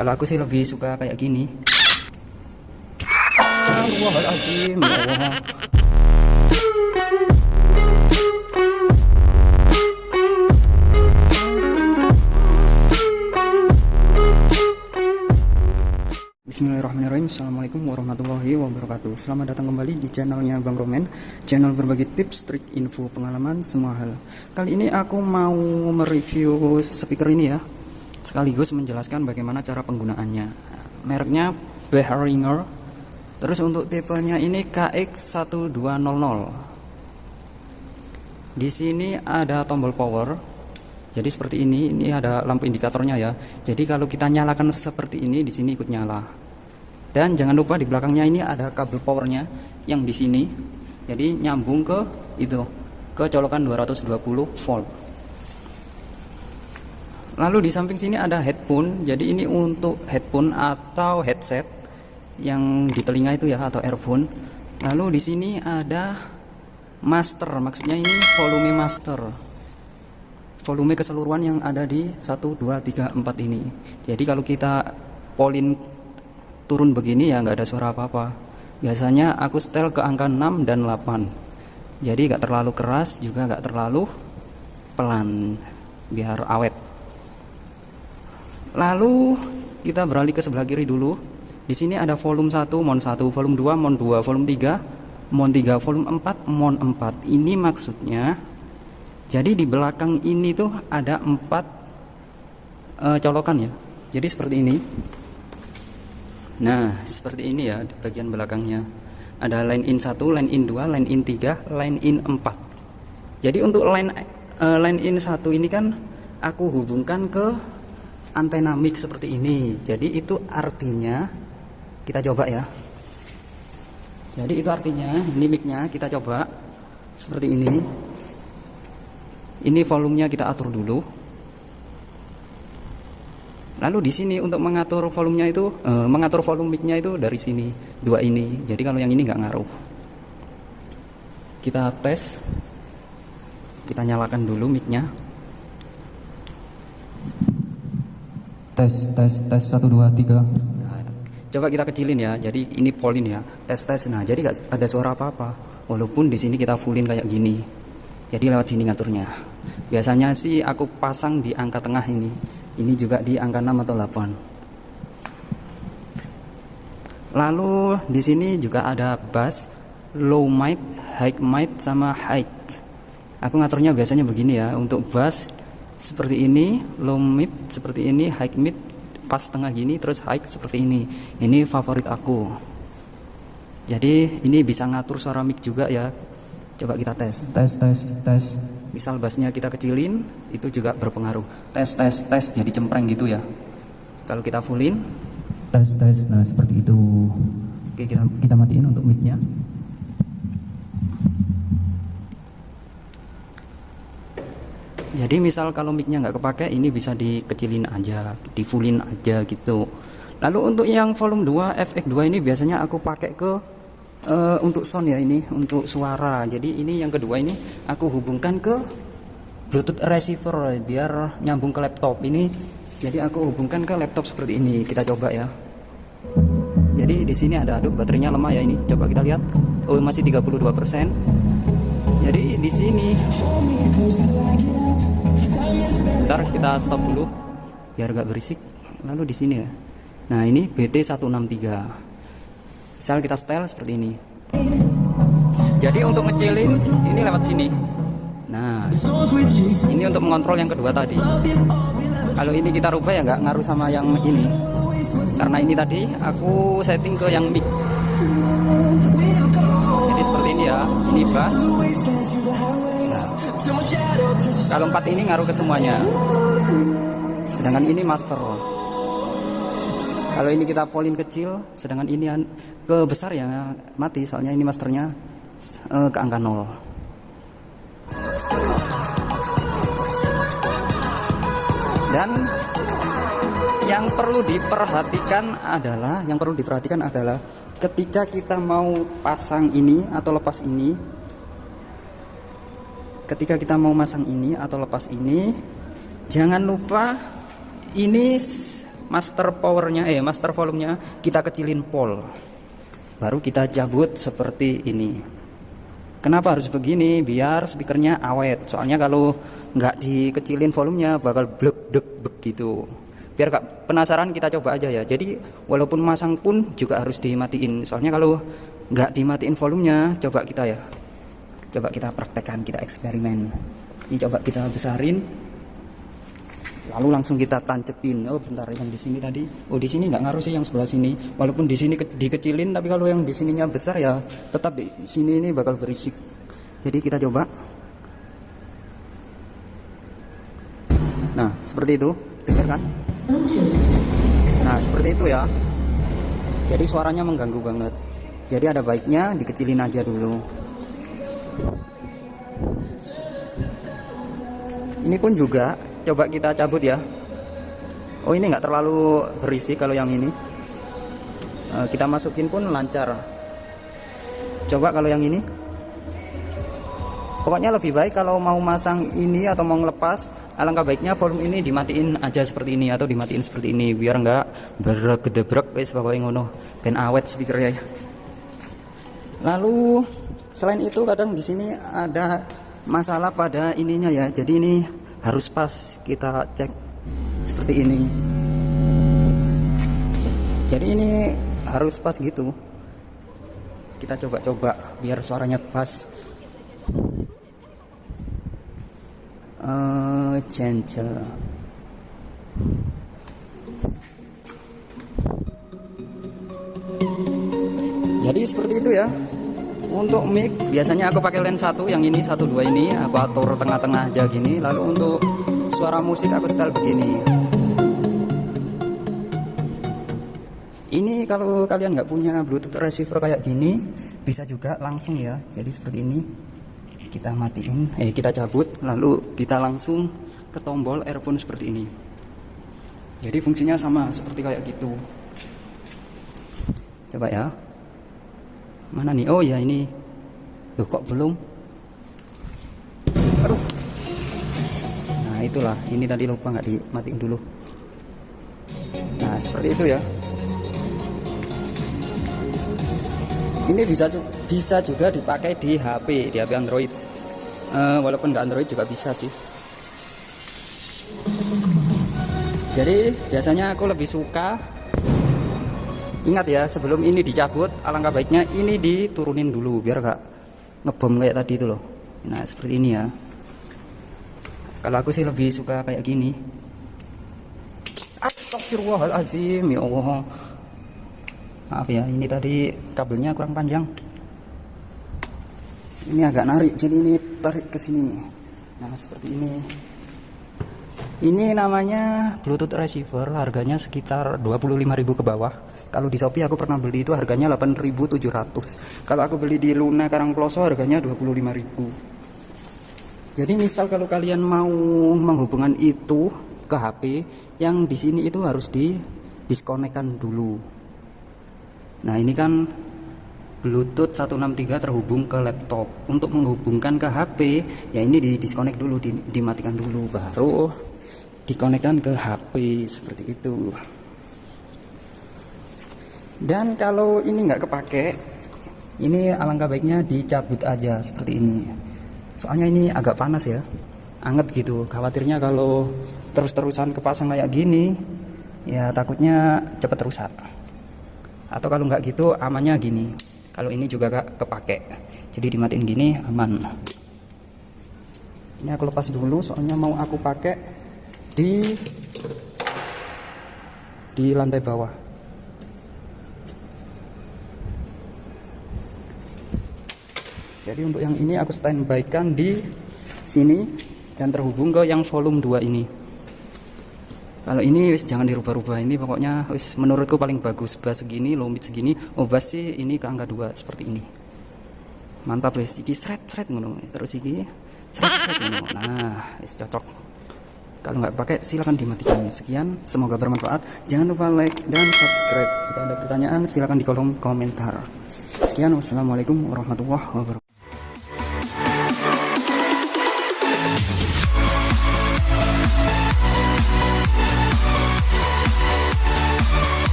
kalau aku sih lebih suka kayak gini. Astagfirullahaladzim ya Bismillahirrahmanirrahim. Assalamualaikum warahmatullahi wabarakatuh. Selamat datang kembali di channelnya Bang Roman Channel berbagi tips, trik, info, pengalaman, semua hal. Kali ini aku mau mereview speaker ini ya Sekaligus menjelaskan bagaimana cara penggunaannya. Mereknya Behringer. Terus untuk tipenya ini KX1200 Di sini ada tombol power. Jadi seperti ini ini ada lampu indikatornya ya. Jadi kalau kita nyalakan seperti ini di sini ikut nyala. Dan jangan lupa di belakangnya ini ada kabel powernya yang di sini. Jadi nyambung ke itu ke colokan 220 volt lalu di samping sini ada headphone. Jadi ini untuk headphone atau headset yang di telinga itu ya atau earphone. Lalu di sini ada master. Maksudnya ini volume master. Volume keseluruhan yang ada di 1 2 3 4 ini. Jadi kalau kita polin turun begini ya nggak ada suara apa-apa. Biasanya aku setel ke angka 6 dan 8 jadi nggak terlalu keras juga nggak terlalu pelan. Biar awet lalu kita beralih ke sebelah kiri dulu di sini ada volume 1 mon 1 volume 2 mon 2 volume 3 mon 3 volume 4 mon 4 ini maksudnya jadi di belakang ini tuh ada empat uh, colokan ya jadi seperti ini Nah, seperti ini ya di bagian belakangnya. Ada line in 1, line in 2, line in 3, line in 4. Jadi untuk line uh, line in 1 ini kan aku hubungkan ke antena mic seperti ini. Jadi itu artinya kita coba ya. Jadi itu artinya ini micnya kita coba seperti ini. Ini volumenya kita atur dulu. Lalu di sini untuk mengatur volumenya itu, uh, mengatur volume mic-nya itu dari sini, dua ini. Jadi kalau yang ini nggak ngaruh. Kita tes, kita nyalakan dulu mic-nya. Tes, tes, tes satu dua tiga. Coba kita kecilin ya. Jadi ini polin ya, tes tes. Nah jadi nggak ada suara apa-apa. Walaupun di sini kita fullin kayak gini. Jadi lewat sini ngaturnya. Biasanya sih aku pasang di angka tengah ini ini juga di angka 6 atau 8 lalu di sini juga ada bass low mic high mic sama high aku ngaturnya biasanya begini ya untuk bass seperti ini low mid seperti ini high mid pas tengah gini terus high seperti ini. Ini favorit aku. Jadi ini bisa ngatur suara mic juga ya. Coba kita tes. Tes tes tes. Misal bassnya kita kecilin itu juga berpengaruh. Tes tes tes jadi cempreng gitu ya. Kalau kita fullin. Tes tes. Nah seperti itu. Oke kita kita matiin untuk micnya jadi misal kalau micnya nggak kepake ini bisa dikecilin aja di fullin aja gitu. Lalu untuk yang volume 2 FX2 ini biasanya aku pakai ke uh, untuk sound ya ini untuk suara. Jadi ini yang kedua ini aku hubungkan ke bluetooth receiver biar nyambung ke laptop ini. Jadi aku hubungkan ke laptop seperti ini kita coba ya. Jadi di sini ada aduh baterainya lemah ya ini. Coba kita lihat. Oh masih 32% jadi di sini bentar kita stop dulu biar gak berisik. Lalu di sini ya. Nah ini BT 163 misal kita style seperti ini. Jadi untuk ngecilin ini lewat sini. Nah ini untuk mengontrol yang kedua tadi. Kalau ini kita rubah ya nggak ngaruh sama yang ini. Karena ini tadi aku setting ke yang mic. Jadi seperti ini ya ini bass kalau empat ini ngaruh ke semuanya. Sedangkan ini master kalau ini kita polin kecil sedangkan ini ke besar ya mati. Soalnya ini masternya uh, ke angka 0 dan yang perlu diperhatikan adalah yang perlu diperhatikan adalah ketika kita mau pasang ini atau lepas ini ketika kita mau masang ini atau lepas ini jangan lupa ini master powernya eh master volumenya kita kecilin pol. Baru kita cabut seperti ini. Kenapa harus begini? Biar speakernya awet. Soalnya kalau nggak dikecilin volumenya bakal blek dek begitu biar gak penasaran kita coba aja ya. Jadi walaupun masang pun juga harus dimatiin. Soalnya kalau nggak dimatiin volumenya coba kita ya coba kita praktekkan kita eksperimen. Ini coba kita besarin. Lalu langsung kita tancepin. Oh bentar yang di sini tadi. Oh di sini nggak ngaruh sih yang sebelah sini. Walaupun di sini dikecilin tapi kalau yang di sininya besar ya tetap di sini ini bakal berisik. Jadi kita coba. Nah seperti itu. Dengar kan? Nah seperti itu ya. Jadi suaranya mengganggu banget. Jadi ada baiknya dikecilin aja dulu ini pun juga coba kita cabut ya. Oh ini nggak terlalu berisi kalau yang ini. Uh, kita masukin pun lancar. Coba kalau yang ini. Pokoknya lebih baik kalau mau masang ini atau mau ngelepas alangkah baiknya volume ini dimatiin aja seperti ini atau dimatiin seperti ini biar nggak bergedebrek wis pokoknya ngono. Ben awet speakernya lalu selain itu kadang di sini ada masalah pada ininya ya. Jadi ini harus pas kita cek seperti ini. Jadi ini harus pas gitu. Kita coba-coba biar suaranya pas. Uh, gentle jadi seperti itu ya untuk mic. Biasanya aku pakai lens satu yang ini satu dua ini. Aku atur tengah-tengah aja gini. Lalu untuk suara musik aku setel begini. Ini kalau kalian nggak punya bluetooth receiver kayak gini bisa juga langsung ya. Jadi seperti ini. Kita matiin eh kita cabut. Lalu kita langsung ke tombol earphone seperti ini. Jadi fungsinya sama seperti kayak gitu. Coba ya mana nih oh ya ini. Loh kok belum? Aduh. Nah itulah. Ini tadi lupa nggak dimatiin dulu. Nah seperti itu ya. Ini bisa bisa juga dipakai di HP di HP Android. Uh, walaupun nggak Android juga bisa sih. Jadi biasanya aku lebih suka ingat ya sebelum ini dicabut alangkah baiknya ini diturunin dulu biar gak ngebom kayak tadi itu loh. Nah seperti ini ya. Kalau aku sih lebih suka kayak gini. Astagfirullahaladzim ya Allah. Maaf ya ini tadi kabelnya kurang panjang. Ini agak narik jadi ini tarik ke sini. Nah seperti ini. Ini namanya bluetooth receiver harganya sekitar 25.000 ke bawah kalau di Shopee aku pernah beli itu harganya 8.700 kalau aku beli di Luna Karangploso harganya 25.000 jadi misal kalau kalian mau menghubungkan itu ke HP yang di sini itu harus di diskonekkan dulu. Nah ini kan Bluetooth 163 terhubung ke laptop. Untuk menghubungkan ke HP ya ini di disconnect dulu di, dimatikan dulu baru dikonekkan ke HP seperti itu dan kalau ini nggak kepake ini alangkah baiknya dicabut aja seperti ini. Soalnya ini agak panas ya anget gitu. Khawatirnya kalau terus-terusan kepasang kayak gini ya takutnya cepat rusak. Atau kalau nggak gitu amannya gini. Kalau ini juga gak kepake. Jadi dimatiin gini aman. Ini aku lepas dulu soalnya mau aku pakai di di lantai bawah jadi untuk yang ini aku standby kan di sini dan terhubung ke yang volume 2 ini. Kalau ini wis jangan dirubah-rubah ini pokoknya wis menurutku paling bagus. Bass segini low mid segini. Oh bass sih ini ke angka 2 seperti ini. Mantap wis. Iki sret ngono. Terus iki sret ngono. Nah wis cocok. Kalau nggak pakai silahkan dimatikan. Sekian semoga bermanfaat. Jangan lupa like dan subscribe. Jika ada pertanyaan silahkan di kolom komentar. Sekian wassalamualaikum warahmatullahi wabarakatuh We'll be right back.